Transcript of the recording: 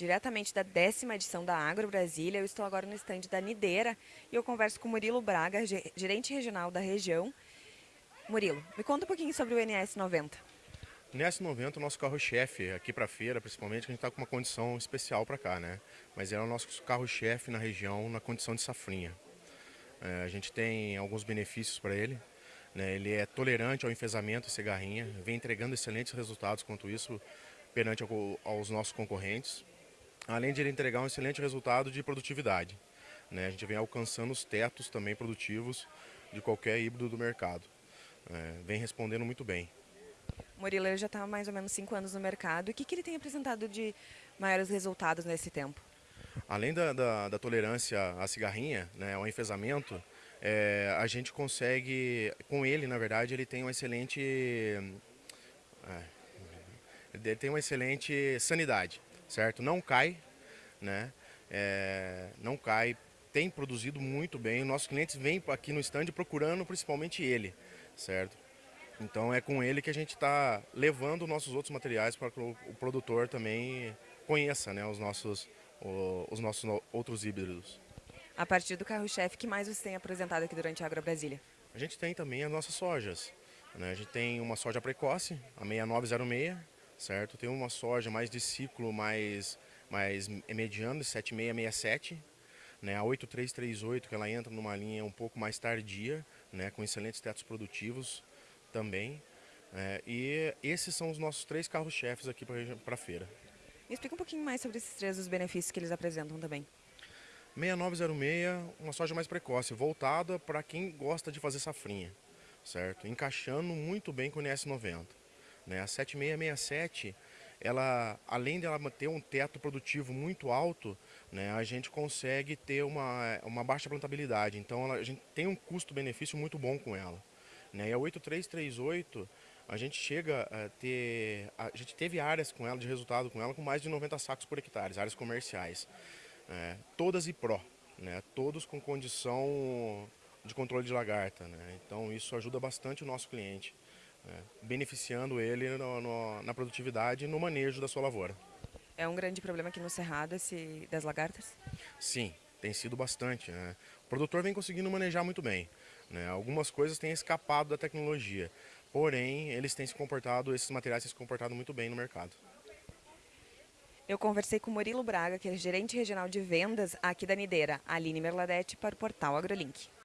diretamente da décima edição da Agro Brasília. Eu estou agora no estande da Nideira e eu converso com Murilo Braga, gerente regional da região. Murilo, me conta um pouquinho sobre o NS 90. O NS 90 é o nosso carro-chefe aqui para a feira, principalmente, que a gente está com uma condição especial para cá, né? Mas é o nosso carro-chefe na região, na condição de safrinha. É, a gente tem alguns benefícios para ele. Né? Ele é tolerante ao enfesamento e cigarrinha, vem entregando excelentes resultados quanto isso perante aos nossos concorrentes, além de ele entregar um excelente resultado de produtividade. Né? A gente vem alcançando os tetos também produtivos de qualquer híbrido do mercado. É, vem respondendo muito bem. Murilo ele já está há mais ou menos cinco anos no mercado. O que, que ele tem apresentado de maiores resultados nesse tempo? Além da, da, da tolerância à cigarrinha, né, ao enfesamento, é, a gente consegue, com ele, na verdade, ele tem uma excelente... É, ele tem uma excelente sanidade, certo? Não cai, né? É, não cai, tem produzido muito bem. Nossos clientes vêm aqui no stand procurando principalmente ele, certo? Então é com ele que a gente está levando nossos outros materiais para que o, produtor também conheça né, os, nossos, os nossos outros híbridos. A partir do carro-chefe, que mais você tem apresentado aqui durante a Agro Brasília? A gente tem também as nossas sojas. Né? A gente tem uma soja precoce, a 6906, certo? Tem uma soja mais de ciclo mais, mais mediano, 7667, né? A 8338, que ela entra numa linha um pouco mais tardia, né? com excelentes tetos produtivos também. É, e esses são os nossos três carros-chefes aqui para a feira. Me explica um pouquinho mais sobre esses três, os benefícios que eles apresentam também. 6906, uma soja mais precoce, voltada para quem gosta de fazer safrinha, certo? Encaixando muito bem com o NS90. Né? A 7667, ela, além dela ter um teto produtivo muito alto, né, a gente consegue ter uma, uma baixa plantabilidade. Então ela, a gente tem um custo-benefício muito bom com ela. Né? E a 8338, a gente chega a ter. A gente teve áreas com ela, de resultado com ela, com mais de 90 sacos por hectare, áreas comerciais. É, todas e pró, né? todos com condição de controle de lagarta. Né? Então isso ajuda bastante o nosso cliente é, beneficiando ele no, no, na produtividade e no manejo da sua lavoura. É um grande problema aqui no Cerrado esse das lagartas? Sim, tem sido bastante. Né? O produtor vem conseguindo manejar muito bem. Né? Algumas coisas têm escapado da tecnologia, porém eles têm se comportado, esses materiais têm se comportado muito bem no mercado. Eu conversei com Murilo Braga, que é gerente regional de vendas aqui da Nideira, Aline Merladete, para o portal AgroLink.